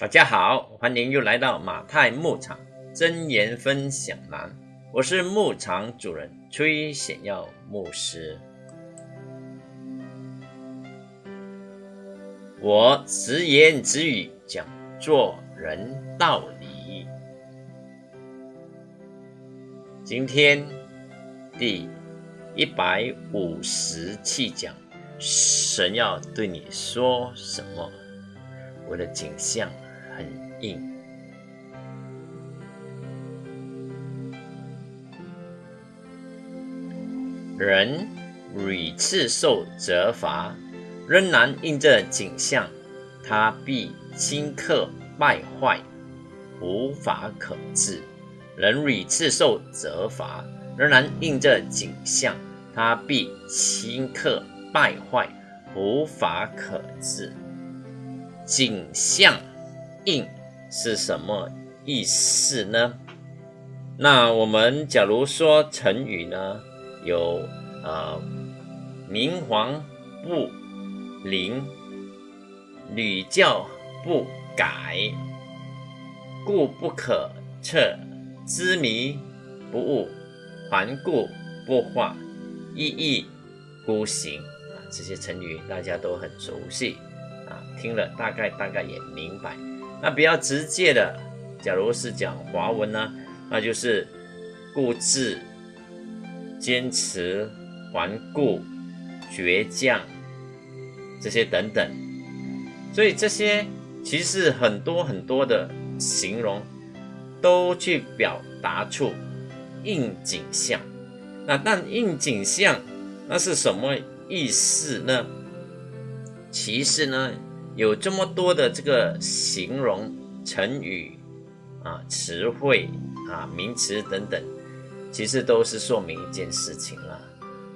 大家好，欢迎又来到马太牧场真言分享栏，我是牧场主人崔显耀牧师。我直言直语讲做人道理。今天第一百五十七讲，神要对你说什么？我的景象。很硬，人屡次受责罚，仍然应这景象，他必顷刻败坏，无法可治。人屡次受责罚，仍然应这景象，他必顷刻败坏，无法可治。景象。应是什么意思呢？那我们假如说成语呢，有呃明黄不灵，屡教不改，故不可测，知迷不悟，顽固不化，一意孤行啊，这些成语大家都很熟悉啊，听了大概大概也明白。那比较直接的，假如是讲华文呢，那就是固执、坚持、顽固、倔强这些等等。所以这些其实很多很多的形容，都去表达出应景象。那但应景象那是什么意思呢？其实呢？有这么多的这个形容成语啊、词汇啊、名词等等，其实都是说明一件事情了，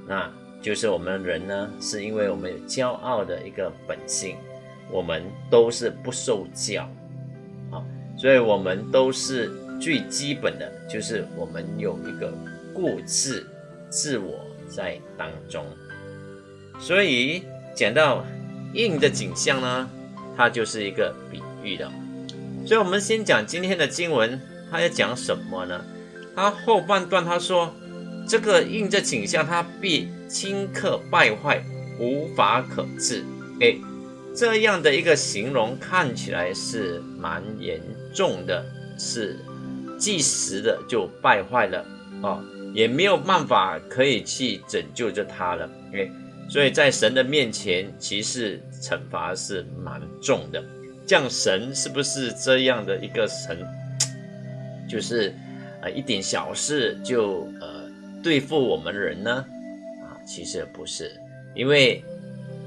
那就是我们人呢，是因为我们有骄傲的一个本性，我们都是不受教啊，所以我们都是最基本的，就是我们有一个固执自我在当中，所以讲到。印的景象呢，它就是一个比喻的，所以我们先讲今天的经文，它要讲什么呢？它后半段它说，这个印的景象，它必顷刻败坏，无法可治。哎，这样的一个形容看起来是蛮严重的，是即时的就败坏了哦，也没有办法可以去拯救着它了。哎。所以在神的面前，其实惩罚是蛮重的。这样神是不是这样的一个神？就是呃一点小事就呃对付我们人呢？啊，其实不是，因为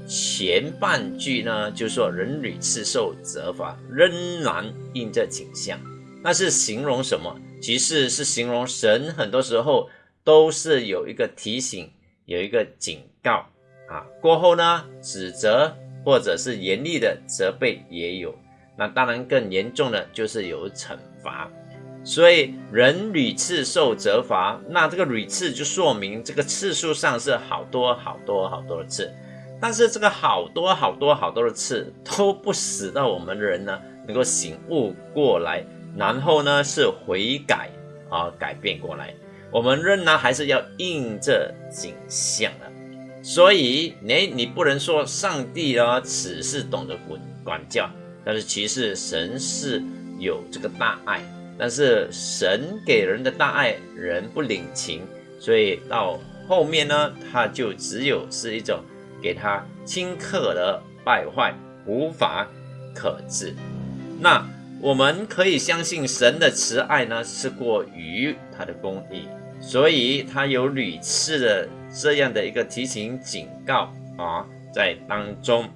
前半句呢就说人屡次受责罚，仍然应这景象，那是形容什么？其实是形容神很多时候都是有一个提醒，有一个警告。啊，过后呢，指责或者是严厉的责备也有，那当然更严重的就是有惩罚。所以人屡次受责罚，那这个屡次就说明这个次数上是好多好多好多的次，但是这个好多好多好多的次都不使到我们人呢能够醒悟过来，然后呢是悔改啊改变过来，我们仍然还是要应这景象的。所以，你你不能说上帝啊，只是懂得管管教，但是其实神是有这个大爱，但是神给人的大爱，人不领情，所以到后面呢，他就只有是一种给他顷刻的败坏，无法可治。那我们可以相信神的慈爱呢，是过于他的公义。所以他有屡次的这样的一个提醒警告啊，在当中，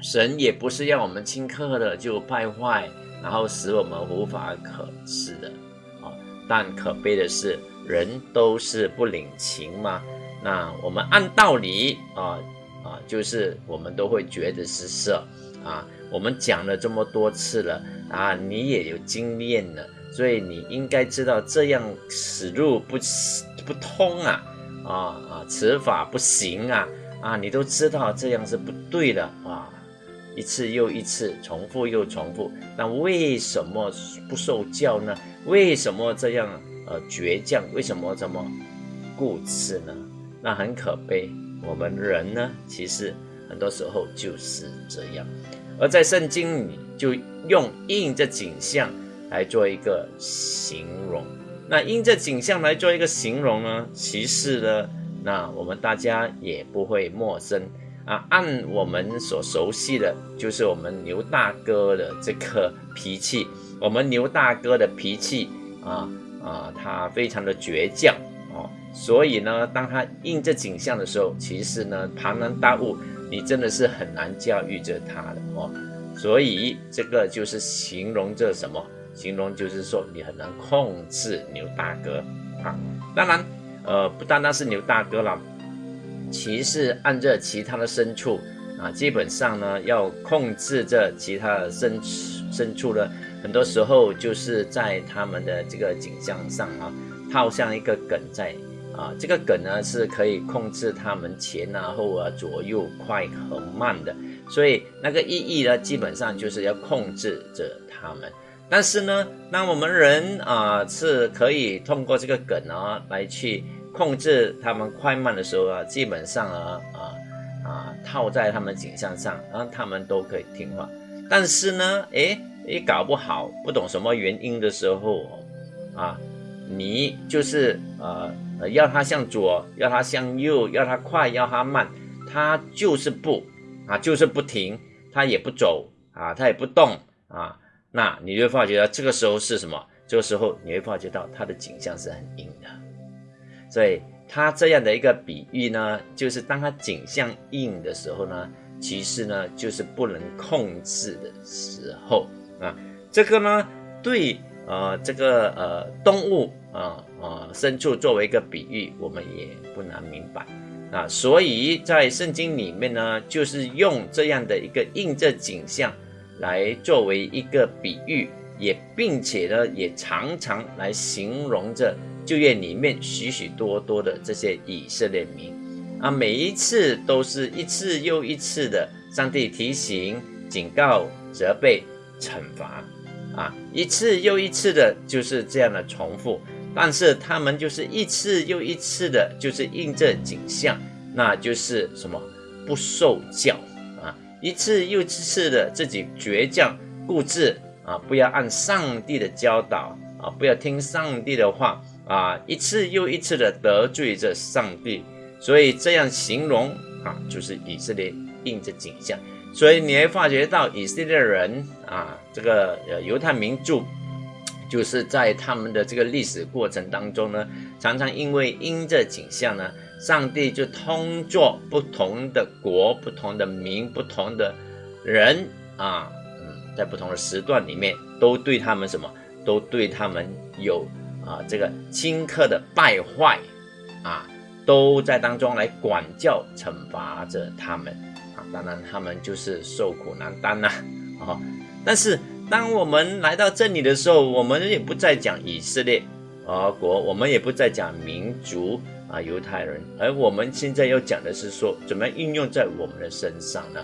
神也不是要我们顷刻的就败坏，然后使我们无法可治的啊。但可悲的是，人都是不领情嘛。那我们按道理啊啊，就是我们都会觉得是色啊。我们讲了这么多次了啊，你也有经验了。所以你应该知道这样此路不不通啊啊啊，此法不行啊啊，你都知道这样是不对的啊。一次又一次，重复又重复，那为什么不受教呢？为什么这样呃倔强？为什么这么固执呢？那很可悲。我们人呢，其实很多时候就是这样。而在圣经里，就用印这景象来做一个形容。那印这景象来做一个形容呢，其实呢，那我们大家也不会陌生啊。按我们所熟悉的，就是我们牛大哥的这个脾气。我们牛大哥的脾气啊啊，他非常的倔强哦。所以呢，当他印这景象的时候，其实呢，庞然大物，你真的是很难驾驭着他的哦。所以这个就是形容这什么？形容就是说你很难控制牛大哥啊。当然，呃，不单单是牛大哥了，其实按着其他的牲畜啊，基本上呢，要控制这其他的牲牲畜呢，很多时候就是在他们的这个景象上啊，套上一个梗在。啊，这个梗呢是可以控制他们前啊后啊左右快和慢的，所以那个意义呢，基本上就是要控制着他们。但是呢，当我们人啊是可以通过这个梗啊来去控制他们快慢的时候啊，基本上啊啊啊套在他们颈项上，然后他们都可以听话。但是呢，诶，你搞不好不懂什么原因的时候啊，你就是呃。要它向左，要它向右，要它快，要它慢，它就是不啊，就是不停，它也不走啊，它也不动啊。那你就发觉到这个时候是什么？这个时候你会发觉到它的景象是很硬的。所以它这样的一个比喻呢，就是当它景象硬的时候呢，其实呢就是不能控制的时候啊。这个呢，对呃这个呃动物啊。啊，牲畜作为一个比喻，我们也不难明白啊。所以在圣经里面呢，就是用这样的一个映这景象来作为一个比喻，也并且呢，也常常来形容着旧约里面许许多多的这些以色列民啊。每一次都是一次又一次的，上帝提醒、警告、责备、惩罚啊，一次又一次的，就是这样的重复。但是他们就是一次又一次的，就是印这景象，那就是什么不受教，一次又一次的自己倔强固执啊，不要按上帝的教导啊，不要听上帝的话啊，一次又一次的得罪着上帝，所以这样形容啊，就是以色列印着景象，所以你会发觉到以色列人啊，这个犹太民族。就是在他们的这个历史过程当中呢，常常因为因这景象呢，上帝就通过不同的国、不同的民、不同的人啊，嗯，在不同的时段里面，都对他们什么，都对他们有啊这个顷刻的败坏啊，都在当中来管教、惩罚着他们啊。当然，他们就是受苦难当呐，啊，但是。当我们来到这里的时候，我们也不再讲以色列啊国，我们也不再讲民族啊犹太人，而我们现在要讲的是说，怎么样应用在我们的身上呢？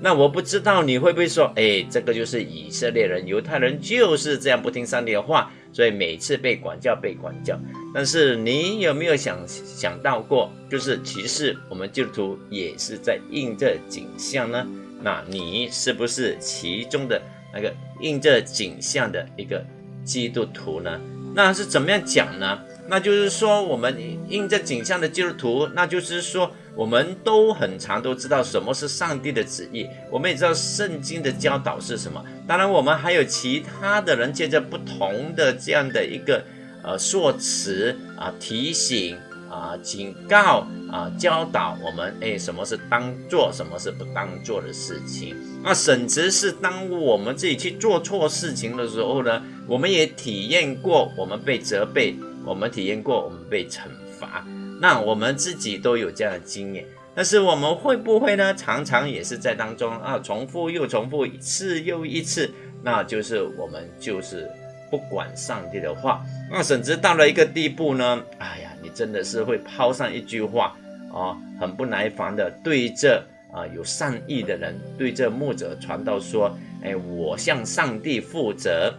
那我不知道你会不会说，哎，这个就是以色列人、犹太人就是这样不听上帝的话，所以每次被管教、被管教。但是你有没有想想到过，就是其实我们基督徒也是在应这景象呢？那你是不是其中的？那个印这景象的一个基督徒呢？那是怎么样讲呢？那就是说，我们印这景象的基督徒，那就是说，我们都很常都知道什么是上帝的旨意，我们也知道圣经的教导是什么。当然，我们还有其他的人借着不同的这样的一个呃说辞啊提醒。啊，警告啊，教导我们，哎，什么是当做，什么是不当做的事情。那甚至是当我们自己去做错事情的时候呢，我们也体验过我们被责备，我们体验过我们被惩罚。那我们自己都有这样的经验。但是我们会不会呢？常常也是在当中啊，重复又重复一次又一次，那就是我们就是不管上帝的话。那甚至到了一个地步呢，哎呀。你真的是会抛上一句话啊，很不耐烦的对着啊有善意的人对这牧者传道说：“哎，我向上帝负责。”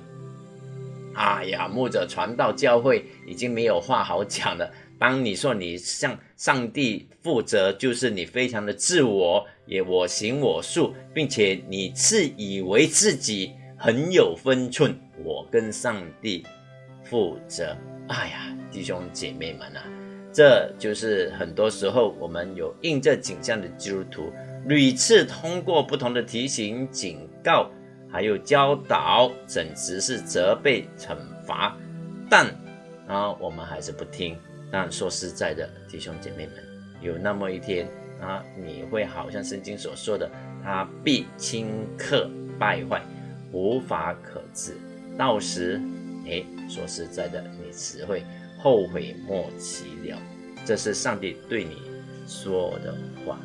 哎呀，牧者传道教会已经没有话好讲了。当你说你向上帝负责，就是你非常的自我，也我行我素，并且你自以为自己很有分寸。我跟上帝负责。哎呀，弟兄姐妹们啊，这就是很多时候我们有印这景象的基督徒，屡次通过不同的提醒、警告，还有教导，简直是责备、惩罚，但啊，我们还是不听。但说实在的，弟兄姐妹们，有那么一天啊，你会好像圣经所说的，他必顷刻败坏，无法可治。到时，哎，说实在的，你只会后悔莫及了。这是上帝对你说的话，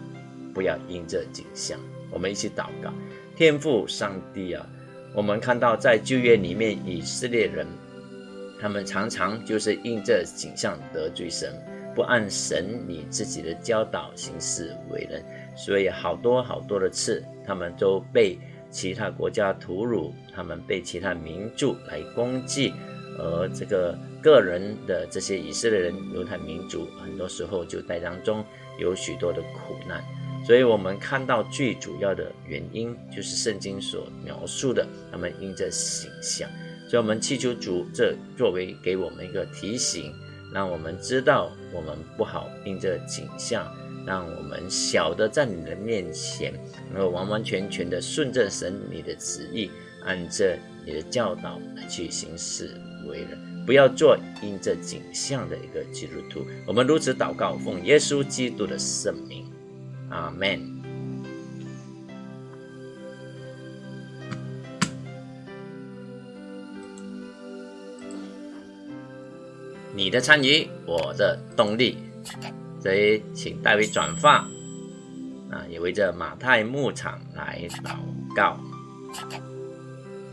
不要因这景象。我们一起祷告，天父上帝啊，我们看到在旧约里面，以色列人。他们常常就是因这景象得罪神，不按神你自己的教导行事为人，所以好多好多的次，他们都被其他国家屠辱，他们被其他民族来攻击，而这个个人的这些以色列人、犹太民族，很多时候就在当中有许多的苦难。所以我们看到最主要的原因，就是圣经所描述的，他们因着形象。所以，我们祈求主，这作为给我们一个提醒，让我们知道我们不好因着景象，让我们晓得在你的面前，能够完完全全的顺着神你的旨意，按着你的教导来去行事为人，不要做因着景象的一个基督徒。我们如此祷告，奉耶稣基督的圣名，阿门。你的参与，我的动力，所以请代为转发啊，也为这马太牧场来祷告。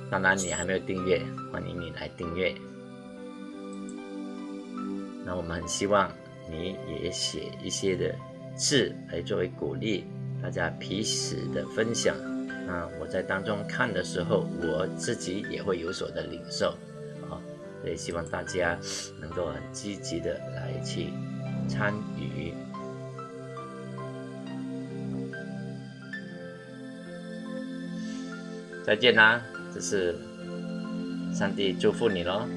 当然，你还没有订阅，欢迎你来订阅。那我们很希望你也写一些的字来作为鼓励，大家彼此的分享啊。我在当中看的时候，我自己也会有所的领受啊。所以希望大家能够很积极的来去参与。再见啦！这是上帝祝福你喽。